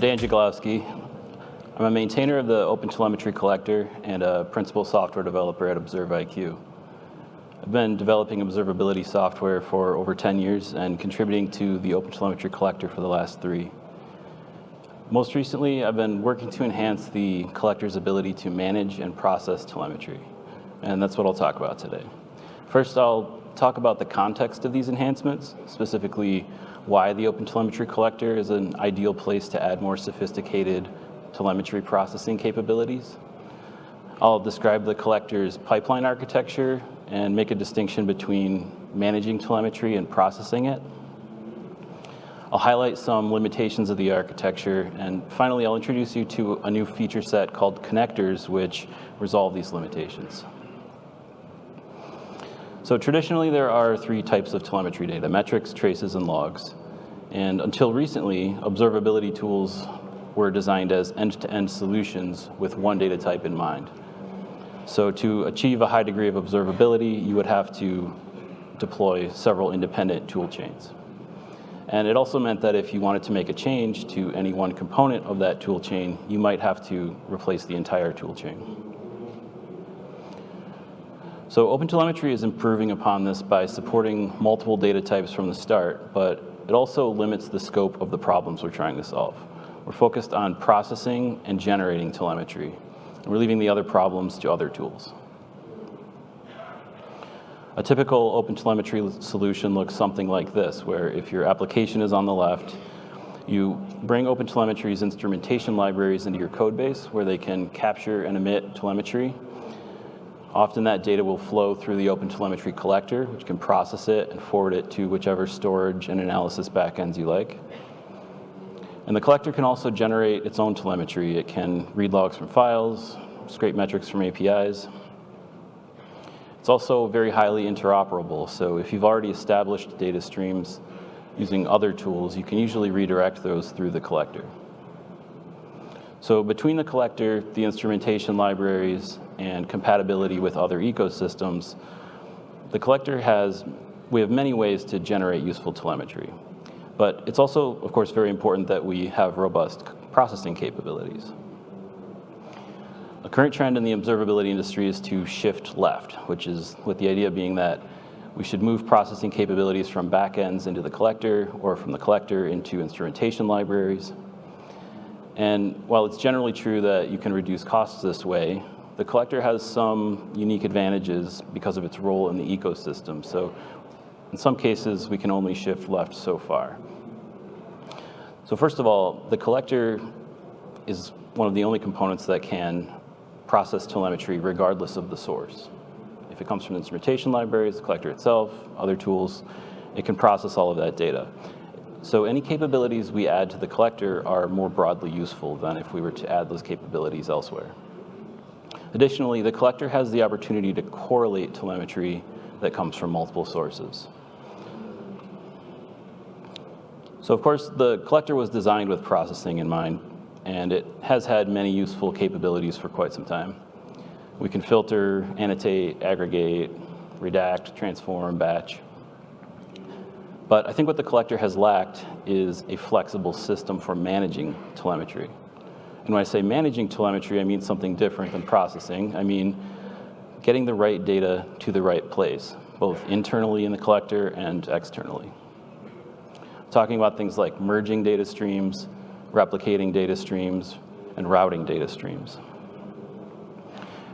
I'm Dan Jaglowski. I'm a maintainer of the OpenTelemetry collector and a principal software developer at observIQ. I've been developing observability software for over 10 years and contributing to the OpenTelemetry collector for the last three. Most recently, I've been working to enhance the collector's ability to manage and process telemetry, and that's what I'll talk about today. First, I'll talk about the context of these enhancements, specifically why the OpenTelemetry collector is an ideal place to add more sophisticated telemetry processing capabilities. I'll describe the collector's pipeline architecture and make a distinction between managing telemetry and processing it. I'll highlight some limitations of the architecture, and finally, I'll introduce you to a new feature set called connectors, which resolve these limitations. So traditionally, there are three types of telemetry data, metrics, traces, and logs. And until recently, observability tools were designed as end-to-end -end solutions with one data type in mind. So to achieve a high degree of observability, you would have to deploy several independent tool chains. And it also meant that if you wanted to make a change to any one component of that tool chain, you might have to replace the entire tool chain. So OpenTelemetry is improving upon this by supporting multiple data types from the start, but it also limits the scope of the problems we're trying to solve. We're focused on processing and generating telemetry, we're leaving the other problems to other tools. A typical OpenTelemetry solution looks something like this, where if your application is on the left, you bring OpenTelemetry's instrumentation libraries into your code base where they can capture and emit telemetry. Often that data will flow through the OpenTelemetry collector, which can process it and forward it to whichever storage and analysis backends you like. And the collector can also generate its own telemetry. It can read logs from files, scrape metrics from APIs, it's also very highly interoperable. So if you've already established data streams using other tools, you can usually redirect those through the collector. So between the collector, the instrumentation libraries, and compatibility with other ecosystems, the collector has, we have many ways to generate useful telemetry. But it's also, of course, very important that we have robust processing capabilities. A current trend in the observability industry is to shift left, which is with the idea being that we should move processing capabilities from backends into the collector or from the collector into instrumentation libraries. And while it's generally true that you can reduce costs this way, the collector has some unique advantages because of its role in the ecosystem. So in some cases, we can only shift left so far. So first of all, the collector is one of the only components that can process telemetry regardless of the source. If it comes from instrumentation libraries, the collector itself, other tools, it can process all of that data. So any capabilities we add to the collector are more broadly useful than if we were to add those capabilities elsewhere. Additionally, the collector has the opportunity to correlate telemetry that comes from multiple sources. So of course, the collector was designed with processing in mind, and it has had many useful capabilities for quite some time. We can filter, annotate, aggregate, redact, transform, batch. But I think what the collector has lacked is a flexible system for managing telemetry. And when I say managing telemetry, I mean something different than processing. I mean getting the right data to the right place, both internally in the collector and externally. talking about things like merging data streams, replicating data streams, and routing data streams.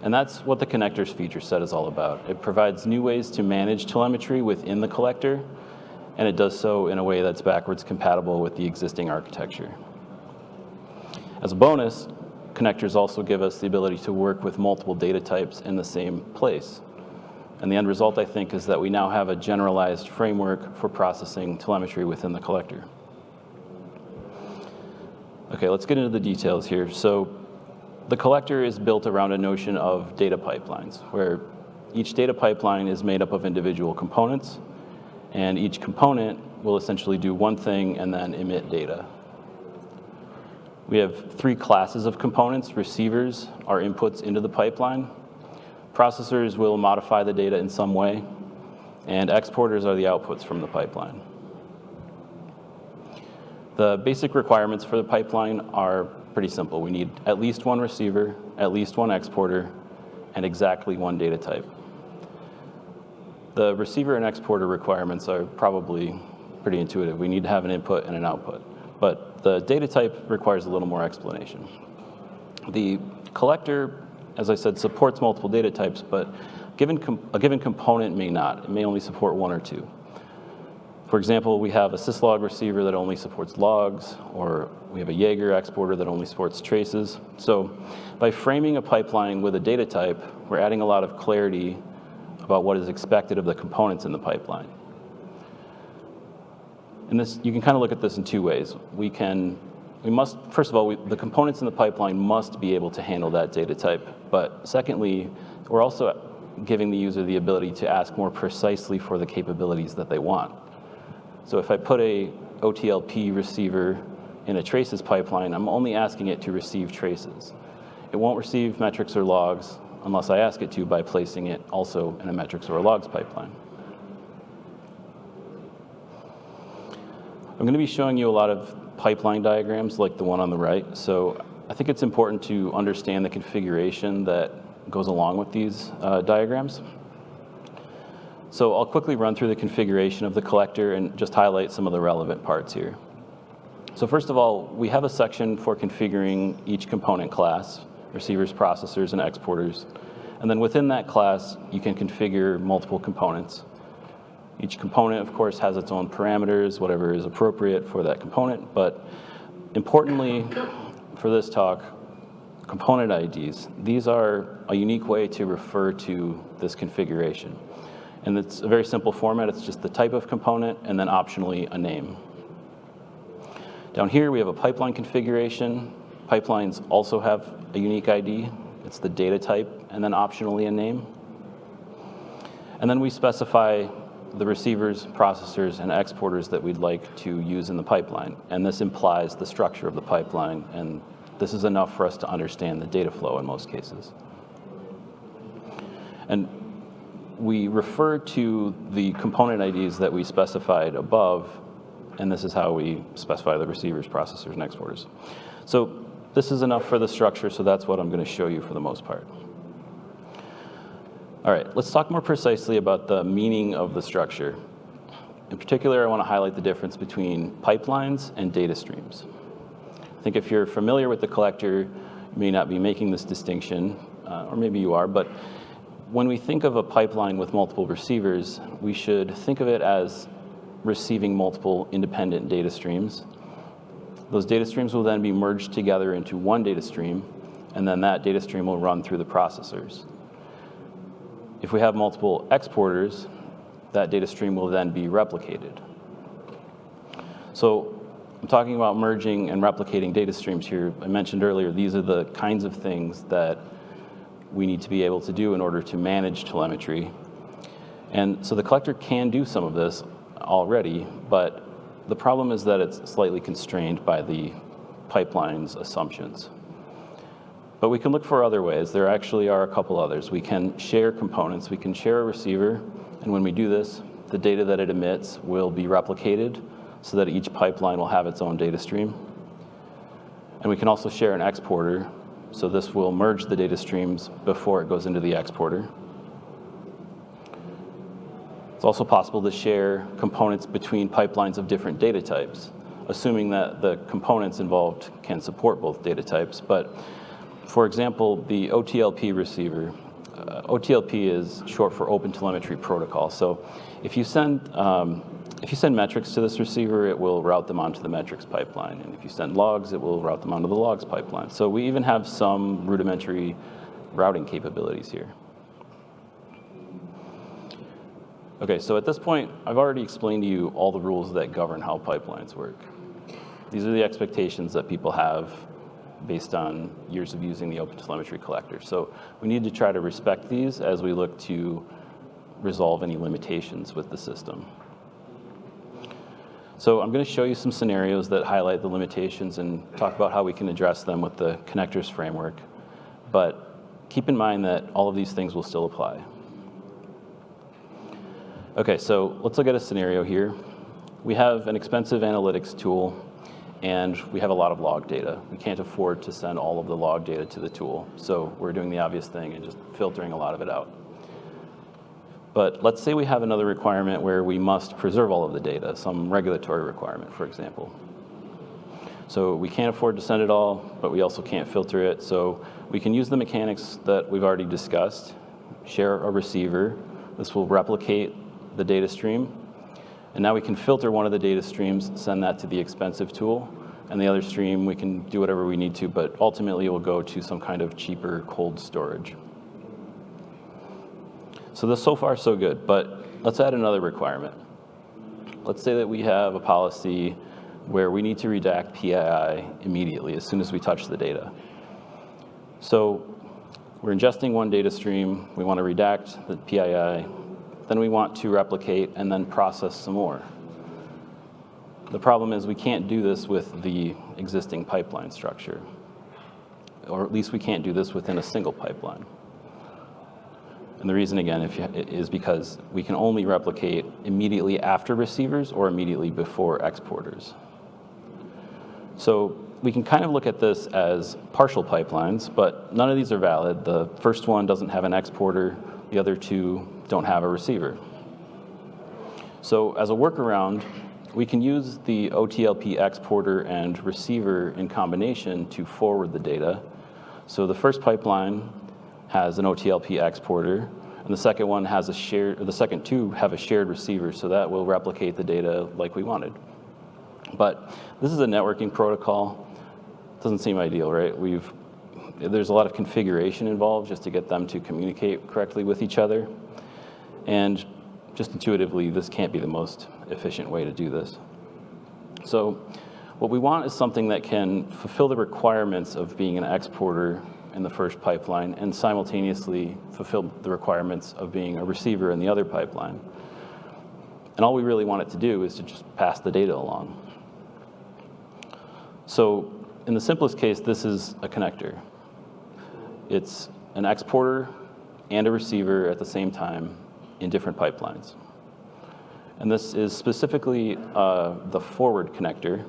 And that's what the connectors feature set is all about. It provides new ways to manage telemetry within the collector, and it does so in a way that's backwards compatible with the existing architecture. As a bonus, connectors also give us the ability to work with multiple data types in the same place. And the end result, I think, is that we now have a generalized framework for processing telemetry within the collector. Okay, let's get into the details here. So the collector is built around a notion of data pipelines, where each data pipeline is made up of individual components, and each component will essentially do one thing and then emit data. We have three classes of components. Receivers are inputs into the pipeline. Processors will modify the data in some way, and exporters are the outputs from the pipeline. The basic requirements for the pipeline are pretty simple. We need at least one receiver, at least one exporter, and exactly one data type. The receiver and exporter requirements are probably pretty intuitive. We need to have an input and an output. But the data type requires a little more explanation. The collector, as I said, supports multiple data types, but given a given component may not. It may only support one or two. For example, we have a syslog receiver that only supports logs, or we have a Jaeger exporter that only supports traces. So by framing a pipeline with a data type, we're adding a lot of clarity about what is expected of the components in the pipeline. And this, you can kind of look at this in two ways. We can, we must, first of all, we, the components in the pipeline must be able to handle that data type. But secondly, we're also giving the user the ability to ask more precisely for the capabilities that they want. So if I put a OTLP receiver in a traces pipeline, I'm only asking it to receive traces. It won't receive metrics or logs unless I ask it to by placing it also in a metrics or a logs pipeline. I'm going to be showing you a lot of pipeline diagrams like the one on the right. So I think it's important to understand the configuration that goes along with these uh, diagrams. So I'll quickly run through the configuration of the collector and just highlight some of the relevant parts here. So first of all, we have a section for configuring each component class receivers, processors, and exporters. And then within that class, you can configure multiple components. Each component, of course, has its own parameters, whatever is appropriate for that component. But importantly, for this talk, component IDs, these are a unique way to refer to this configuration. And it's a very simple format. It's just the type of component and then optionally a name. Down here, we have a pipeline configuration. Pipelines also have a unique ID. It's the data type, and then optionally a name. And then we specify the receivers, processors, and exporters that we'd like to use in the pipeline. And this implies the structure of the pipeline, and this is enough for us to understand the data flow in most cases. And we refer to the component IDs that we specified above, and this is how we specify the receivers, processors, and exporters. So this is enough for the structure, so that's what I'm going to show you for the most part. All right, let's talk more precisely about the meaning of the structure. In particular, I want to highlight the difference between pipelines and data streams. I think if you're familiar with the collector, you may not be making this distinction, uh, or maybe you are, but when we think of a pipeline with multiple receivers, we should think of it as receiving multiple independent data streams those data streams will then be merged together into one data stream, and then that data stream will run through the processors. If we have multiple exporters, that data stream will then be replicated. So I'm talking about merging and replicating data streams here. I mentioned earlier, these are the kinds of things that we need to be able to do in order to manage telemetry. And so the collector can do some of this already, but the problem is that it's slightly constrained by the pipeline's assumptions. But we can look for other ways. There actually are a couple others. We can share components. We can share a receiver, and when we do this, the data that it emits will be replicated so that each pipeline will have its own data stream. And we can also share an exporter, so this will merge the data streams before it goes into the exporter. Also possible to share components between pipelines of different data types, assuming that the components involved can support both data types. But for example, the OTLP receiver, uh, OTLP is short for Open Telemetry Protocol. So if you send um, if you send metrics to this receiver, it will route them onto the metrics pipeline. And if you send logs, it will route them onto the logs pipeline. So we even have some rudimentary routing capabilities here. Okay, so at this point, I've already explained to you all the rules that govern how pipelines work. These are the expectations that people have based on years of using the OpenTelemetry collector. So we need to try to respect these as we look to resolve any limitations with the system. So I'm going to show you some scenarios that highlight the limitations and talk about how we can address them with the connectors framework. But keep in mind that all of these things will still apply. Okay, so let's look at a scenario here. We have an expensive analytics tool, and we have a lot of log data. We can't afford to send all of the log data to the tool, so we're doing the obvious thing and just filtering a lot of it out. But let's say we have another requirement where we must preserve all of the data, some regulatory requirement, for example. So we can't afford to send it all, but we also can't filter it. So we can use the mechanics that we've already discussed, share a receiver. This will replicate the data stream. And now we can filter one of the data streams, send that to the expensive tool, and the other stream we can do whatever we need to, but ultimately it will go to some kind of cheaper cold storage. So this so far so good, but let's add another requirement. Let's say that we have a policy where we need to redact PII immediately as soon as we touch the data. So we're ingesting one data stream, we want to redact the PII, then we want to replicate and then process some more. The problem is we can't do this with the existing pipeline structure, or at least we can't do this within a single pipeline. And the reason, again, if you, is because we can only replicate immediately after receivers or immediately before exporters. So we can kind of look at this as partial pipelines, but none of these are valid. The first one doesn't have an exporter. The other two don't have a receiver. So as a workaround, we can use the OTLP exporter and receiver in combination to forward the data. So the first pipeline has an OTLP exporter, and the second one has a shared, the second two have a shared receiver, so that will replicate the data like we wanted. But this is a networking protocol. Doesn't seem ideal, right? We've, there's a lot of configuration involved just to get them to communicate correctly with each other. And just intuitively, this can't be the most efficient way to do this. So what we want is something that can fulfill the requirements of being an exporter in the first pipeline and simultaneously fulfill the requirements of being a receiver in the other pipeline. And all we really want it to do is to just pass the data along. So in the simplest case, this is a connector. It's an exporter and a receiver at the same time in different pipelines. And this is specifically uh, the forward connector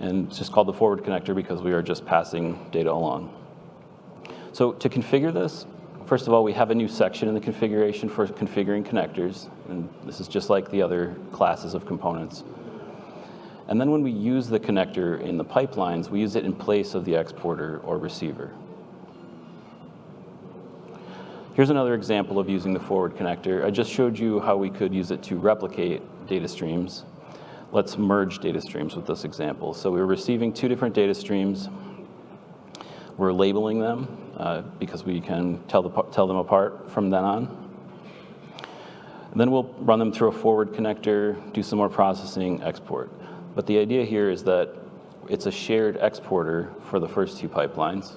and it's just called the forward connector because we are just passing data along. So to configure this, first of all, we have a new section in the configuration for configuring connectors, and this is just like the other classes of components. And then when we use the connector in the pipelines, we use it in place of the exporter or receiver. Here's another example of using the forward connector. I just showed you how we could use it to replicate data streams let's merge data streams with this example. So we're receiving two different data streams. We're labeling them uh, because we can tell, the, tell them apart from then on. And then we'll run them through a forward connector, do some more processing, export. But the idea here is that it's a shared exporter for the first two pipelines.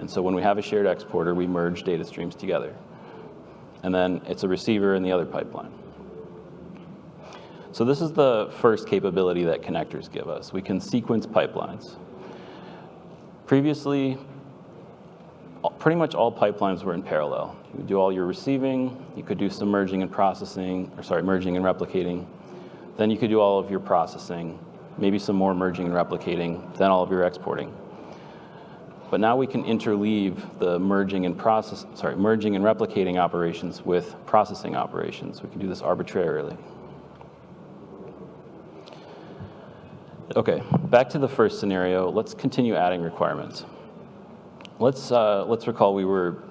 And so when we have a shared exporter, we merge data streams together. And then it's a receiver in the other pipeline. So this is the first capability that connectors give us. We can sequence pipelines. Previously, pretty much all pipelines were in parallel. You do all your receiving, you could do some merging and processing, or sorry, merging and replicating. Then you could do all of your processing, maybe some more merging and replicating, then all of your exporting. But now we can interleave the merging and process, sorry, merging and replicating operations with processing operations. We can do this arbitrarily. Okay, back to the first scenario. Let's continue adding requirements. Let's, uh, let's recall we were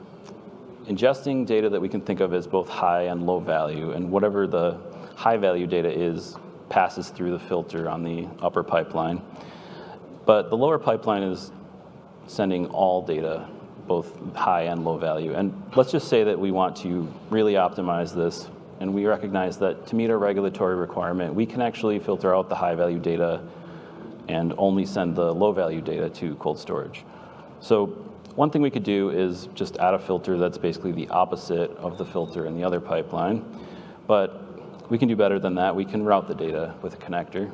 ingesting data that we can think of as both high and low value, and whatever the high value data is passes through the filter on the upper pipeline. But the lower pipeline is sending all data, both high and low value. And let's just say that we want to really optimize this, and we recognize that to meet our regulatory requirement, we can actually filter out the high value data and only send the low value data to cold storage. So one thing we could do is just add a filter that's basically the opposite of the filter in the other pipeline. But we can do better than that. We can route the data with a connector.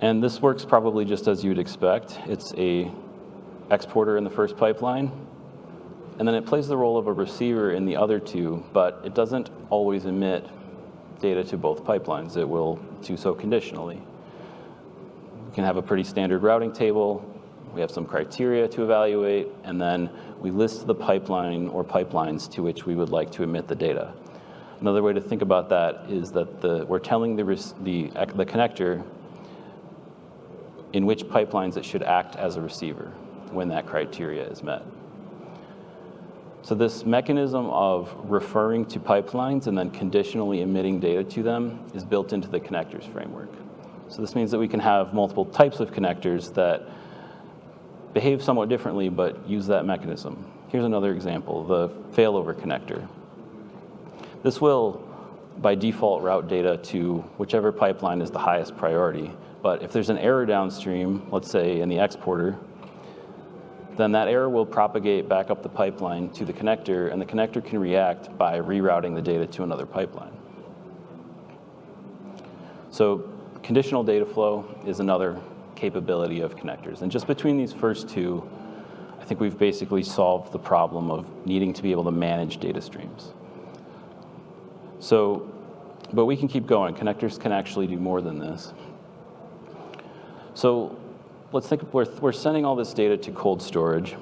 And this works probably just as you'd expect. It's a exporter in the first pipeline, and then it plays the role of a receiver in the other two, but it doesn't always emit data to both pipelines. It will do so conditionally. We can have a pretty standard routing table. We have some criteria to evaluate, and then we list the pipeline or pipelines to which we would like to emit the data. Another way to think about that is that the, we're telling the, the, the connector in which pipelines it should act as a receiver when that criteria is met. So this mechanism of referring to pipelines and then conditionally emitting data to them is built into the connectors framework. So this means that we can have multiple types of connectors that behave somewhat differently but use that mechanism. Here's another example, the failover connector. This will, by default, route data to whichever pipeline is the highest priority. But if there's an error downstream, let's say in the exporter, then that error will propagate back up the pipeline to the connector, and the connector can react by rerouting the data to another pipeline. So conditional data flow is another capability of connectors. And just between these first two, I think we've basically solved the problem of needing to be able to manage data streams. So, but we can keep going. Connectors can actually do more than this. So let's think, we're, we're sending all this data to cold storage.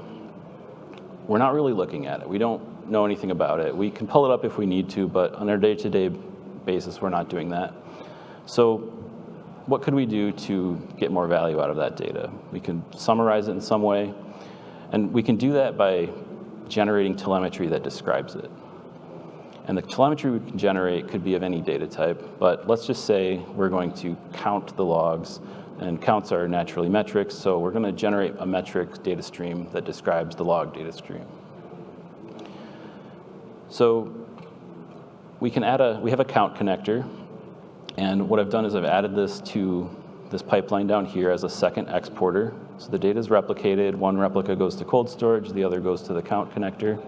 We're not really looking at it. We don't know anything about it. We can pull it up if we need to, but on our day-to-day -day basis, we're not doing that. So what could we do to get more value out of that data? We can summarize it in some way, and we can do that by generating telemetry that describes it. And the telemetry we can generate could be of any data type, but let's just say we're going to count the logs, and counts are naturally metrics, so we're going to generate a metric data stream that describes the log data stream. So we can add a, we have a count connector, and what I've done is I've added this to this pipeline down here as a second exporter. So the data is replicated, one replica goes to cold storage, the other goes to the count connector.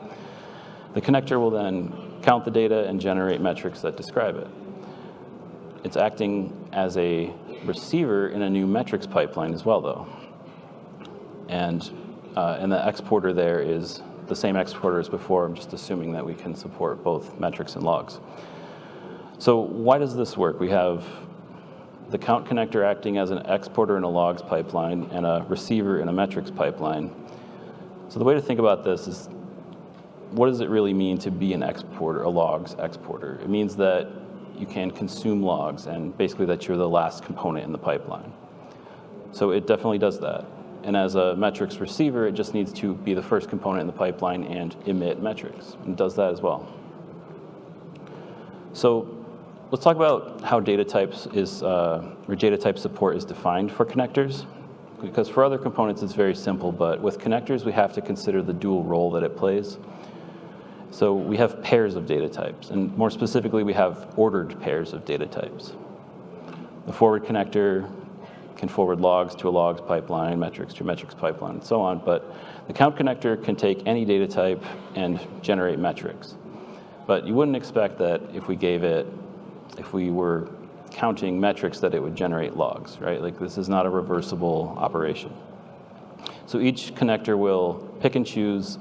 The connector will then count the data and generate metrics that describe it. It's acting as a receiver in a new metrics pipeline as well, though. And, uh, and the exporter there is the same exporter as before. I'm just assuming that we can support both metrics and logs. So why does this work? We have the count connector acting as an exporter in a logs pipeline and a receiver in a metrics pipeline. So the way to think about this is what does it really mean to be an exporter, a logs exporter? It means that you can consume logs and basically that you're the last component in the pipeline. So it definitely does that. And as a metrics receiver, it just needs to be the first component in the pipeline and emit metrics, and does that as well. So let's talk about how data types is, uh, or data type support is defined for connectors. Because for other components, it's very simple, but with connectors, we have to consider the dual role that it plays. So we have pairs of data types, and more specifically, we have ordered pairs of data types. The forward connector can forward logs to a logs pipeline, metrics to a metrics pipeline, and so on, but the count connector can take any data type and generate metrics. But you wouldn't expect that if we gave it, if we were counting metrics that it would generate logs, right? Like this is not a reversible operation. So each connector will pick and choose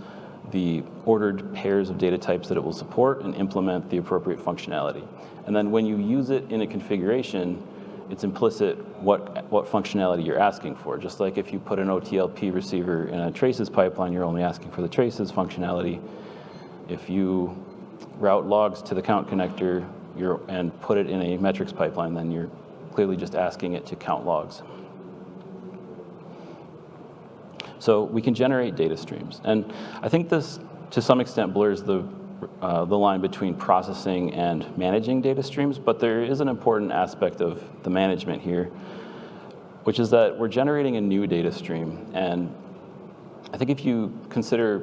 the ordered pairs of data types that it will support and implement the appropriate functionality. And then when you use it in a configuration, it's implicit what, what functionality you're asking for. Just like if you put an OTLP receiver in a traces pipeline, you're only asking for the traces functionality. If you route logs to the count connector and put it in a metrics pipeline, then you're clearly just asking it to count logs. So we can generate data streams. And I think this, to some extent, blurs the, uh, the line between processing and managing data streams, but there is an important aspect of the management here, which is that we're generating a new data stream. And I think if you consider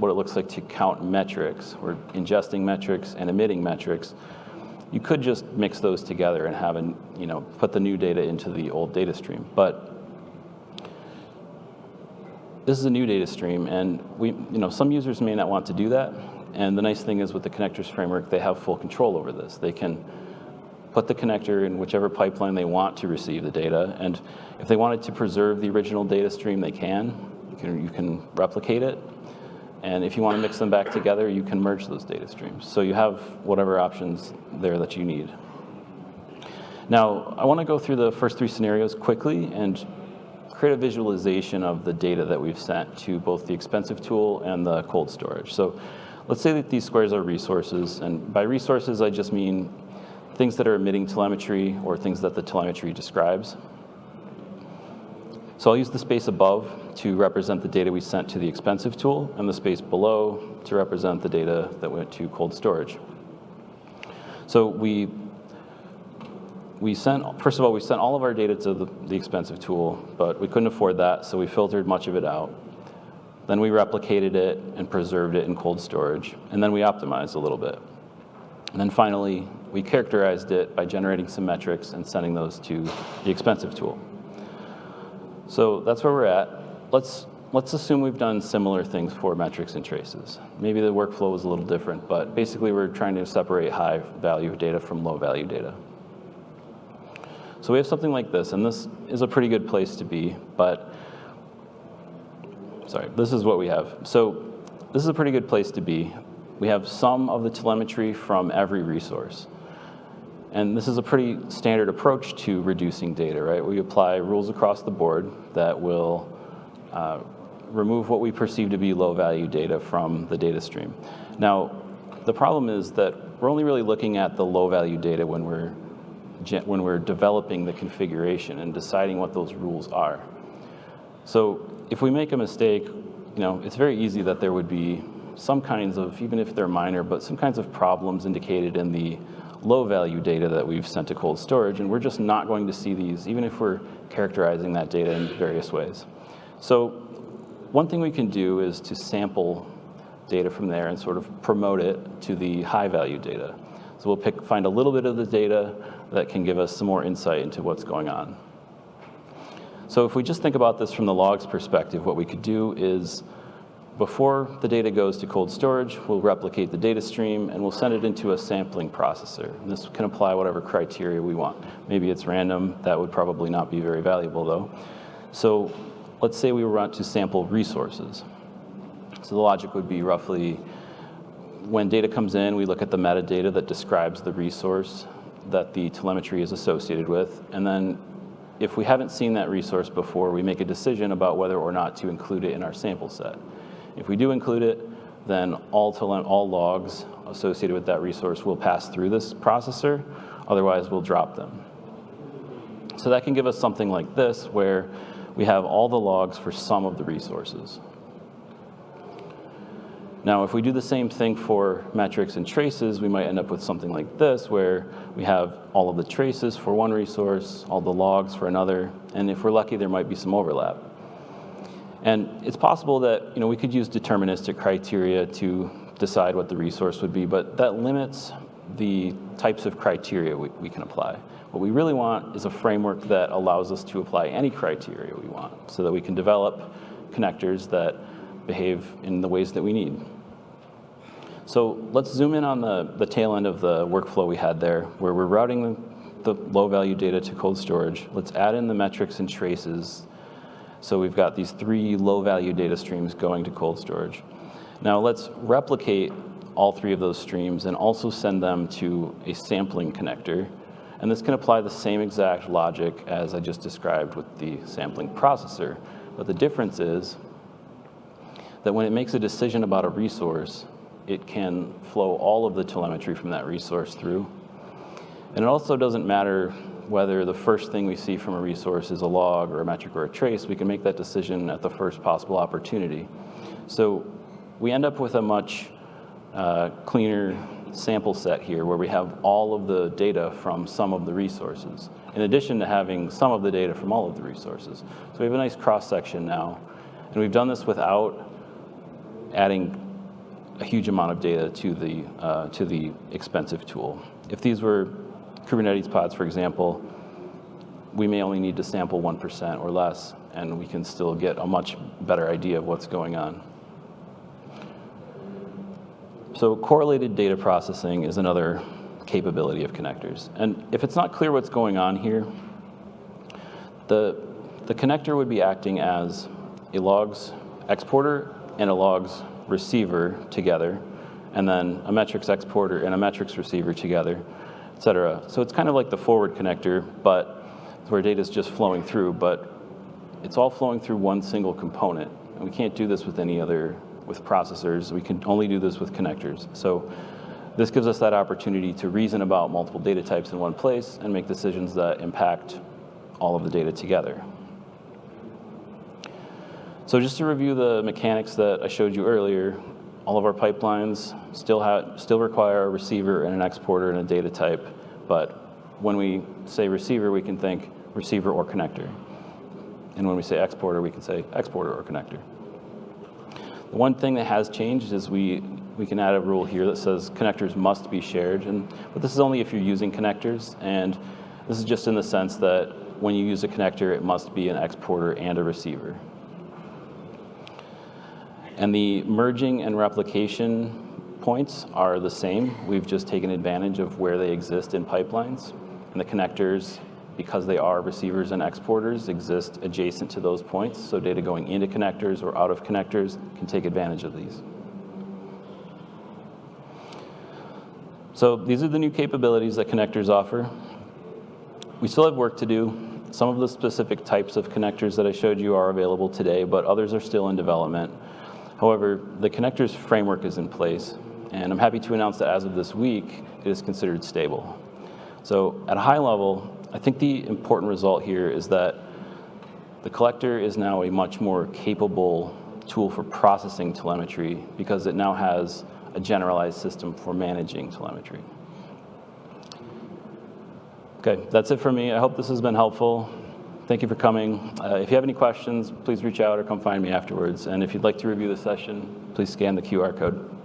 what it looks like to count metrics, or ingesting metrics and emitting metrics, you could just mix those together and have an, you know, put the new data into the old data stream. But this is a new data stream, and we, you know, some users may not want to do that. And the nice thing is with the connectors framework, they have full control over this. They can put the connector in whichever pipeline they want to receive the data. And if they wanted to preserve the original data stream, they can. You can, you can replicate it. And if you want to mix them back together, you can merge those data streams. So you have whatever options there that you need. Now, I want to go through the first three scenarios quickly and create a visualization of the data that we've sent to both the expensive tool and the cold storage. So let's say that these squares are resources, and by resources, I just mean things that are emitting telemetry or things that the telemetry describes. So I'll use the space above to represent the data we sent to the expensive tool, and the space below to represent the data that went to cold storage. So we we sent, first of all, we sent all of our data to the, the, expensive tool, but we couldn't afford that, so we filtered much of it out. Then we replicated it and preserved it in cold storage, and then we optimized a little bit. And then finally, we characterized it by generating some metrics and sending those to the expensive tool. So that's where we're at. Let's, let's assume we've done similar things for metrics and traces. Maybe the workflow was a little different, but basically we're trying to separate high value data from low value data. So we have something like this, and this is a pretty good place to be, but sorry, this is what we have. So this is a pretty good place to be. We have some of the telemetry from every resource. And this is a pretty standard approach to reducing data, right? We apply rules across the board that will uh, remove what we perceive to be low value data from the data stream. Now, the problem is that we're only really looking at the low value data when we're when we're developing the configuration and deciding what those rules are. So if we make a mistake, you know, it's very easy that there would be some kinds of, even if they're minor, but some kinds of problems indicated in the low value data that we've sent to cold storage, and we're just not going to see these, even if we're characterizing that data in various ways. So one thing we can do is to sample data from there and sort of promote it to the high value data. So we'll pick, find a little bit of the data that can give us some more insight into what's going on. So if we just think about this from the logs perspective, what we could do is before the data goes to cold storage, we'll replicate the data stream and we'll send it into a sampling processor. And this can apply whatever criteria we want. Maybe it's random, that would probably not be very valuable though. So let's say we want to sample resources. So the logic would be roughly when data comes in, we look at the metadata that describes the resource that the telemetry is associated with. And then if we haven't seen that resource before, we make a decision about whether or not to include it in our sample set. If we do include it, then all, all logs associated with that resource will pass through this processor, otherwise we'll drop them. So that can give us something like this, where we have all the logs for some of the resources. Now, if we do the same thing for metrics and traces, we might end up with something like this, where we have all of the traces for one resource, all the logs for another, and if we're lucky, there might be some overlap. And it's possible that you know, we could use deterministic criteria to decide what the resource would be, but that limits the types of criteria we, we can apply. What we really want is a framework that allows us to apply any criteria we want so that we can develop connectors that behave in the ways that we need. So let's zoom in on the, the tail end of the workflow we had there, where we're routing the, the low value data to cold storage. Let's add in the metrics and traces. So we've got these three low value data streams going to cold storage. Now let's replicate all three of those streams and also send them to a sampling connector. And this can apply the same exact logic as I just described with the sampling processor. But the difference is that when it makes a decision about a resource, it can flow all of the telemetry from that resource through. And it also doesn't matter whether the first thing we see from a resource is a log or a metric or a trace, we can make that decision at the first possible opportunity. So we end up with a much uh, cleaner sample set here where we have all of the data from some of the resources, in addition to having some of the data from all of the resources. So we have a nice cross section now. And we've done this without adding a huge amount of data to the, uh, to the expensive tool. If these were Kubernetes pods, for example, we may only need to sample 1% or less, and we can still get a much better idea of what's going on. So correlated data processing is another capability of connectors. And if it's not clear what's going on here, the, the connector would be acting as a logs exporter and a logs receiver together, and then a metrics exporter and a metrics receiver together et cetera. So it's kind of like the forward connector, but where data is just flowing through, but it's all flowing through one single component. And we can't do this with any other, with processors. We can only do this with connectors. So this gives us that opportunity to reason about multiple data types in one place and make decisions that impact all of the data together. So just to review the mechanics that I showed you earlier, all of our pipelines still, have, still require a receiver and an exporter and a data type, but when we say receiver, we can think receiver or connector. And when we say exporter, we can say exporter or connector. The one thing that has changed is we, we can add a rule here that says connectors must be shared, and, but this is only if you're using connectors, and this is just in the sense that when you use a connector, it must be an exporter and a receiver. And the merging and replication points are the same. We've just taken advantage of where they exist in pipelines. And the connectors, because they are receivers and exporters, exist adjacent to those points. So data going into connectors or out of connectors can take advantage of these. So these are the new capabilities that connectors offer. We still have work to do. Some of the specific types of connectors that I showed you are available today, but others are still in development. However, the connectors framework is in place, and I'm happy to announce that as of this week, it is considered stable. So at a high level, I think the important result here is that the collector is now a much more capable tool for processing telemetry because it now has a generalized system for managing telemetry. Okay, that's it for me. I hope this has been helpful. Thank you for coming. Uh, if you have any questions, please reach out or come find me afterwards. And if you'd like to review the session, please scan the QR code.